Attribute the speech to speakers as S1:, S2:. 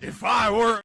S1: If I were